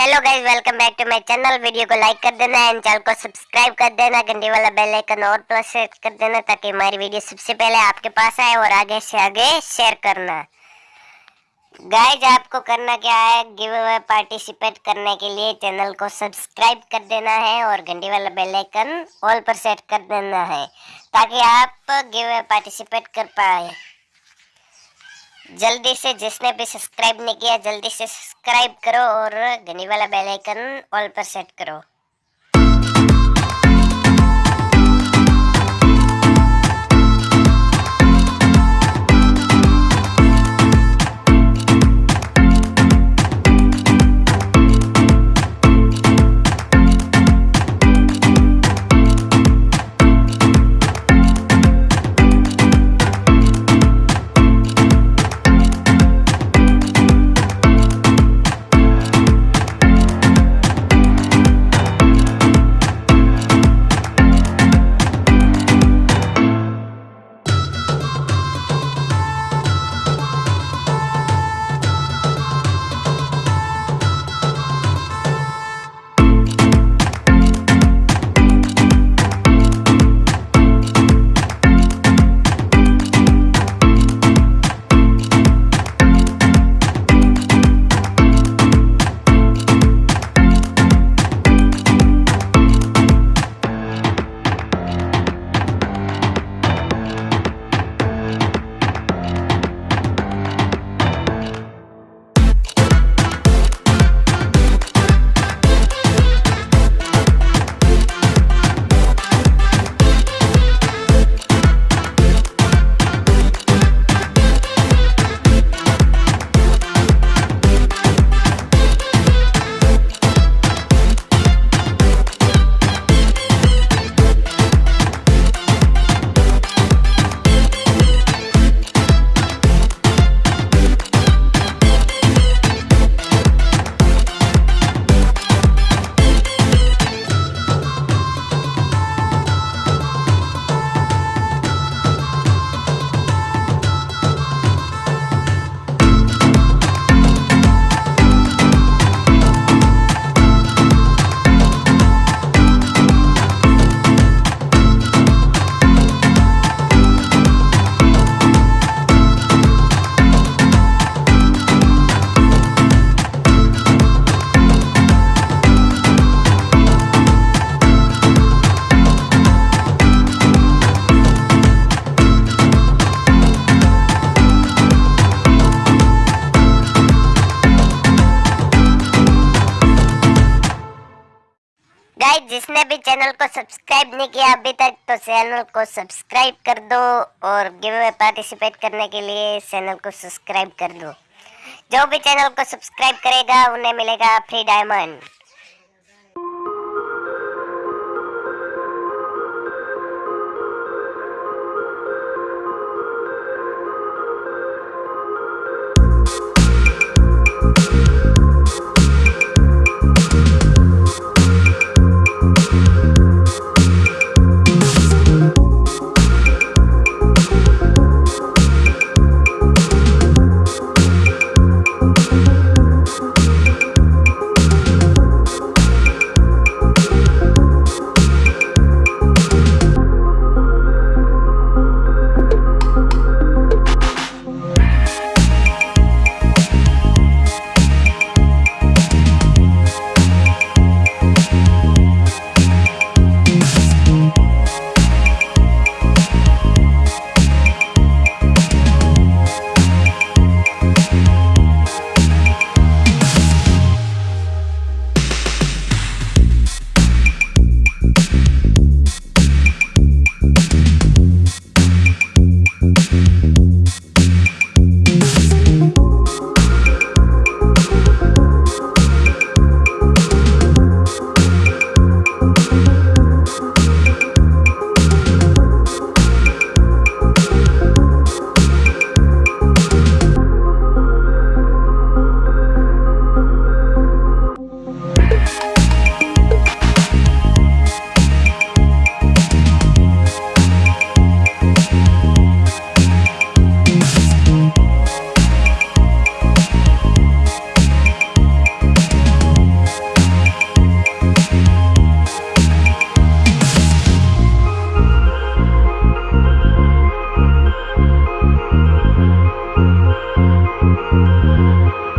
Hello guys welcome back to my channel video को like कर देना एंड चैनल को सब्सक्राइब कर देना. घंटे वाला बेल आइकन और प्लस कर देना ताकि हमारी वीडियो सबसे पहले आपके पास आए और आगे से आगे शेयर करना। गाइस आपको करना क्या है? गिव अवे पार्टिसिपेट करने के लिए चैनल को सब्सक्राइब कर देना है और घंटे वाला बेल आइकन ऑल पर सेट कर देना है ताकि आप गिव अवे पार्टिसिपेट कर पाए। जल्दी से जिसने भी सब्सक्राइब नहीं किया, जल्दी से सब्सक्राइब करो और घनी वाला बेल आइकन ऑल पर सेट करो। भी चैनल को सब्सक्राइब नहीं किया अभी तक तो चैनल को सब्सक्राइब कर दो और गिव अवे पार्टिसिपेट करने के लिए चैनल को सब्सक्राइब कर दो। जो भी चैनल को सब्सक्राइब करेगा, उन्हें मिलेगा फ्री डायमंड। Thank you.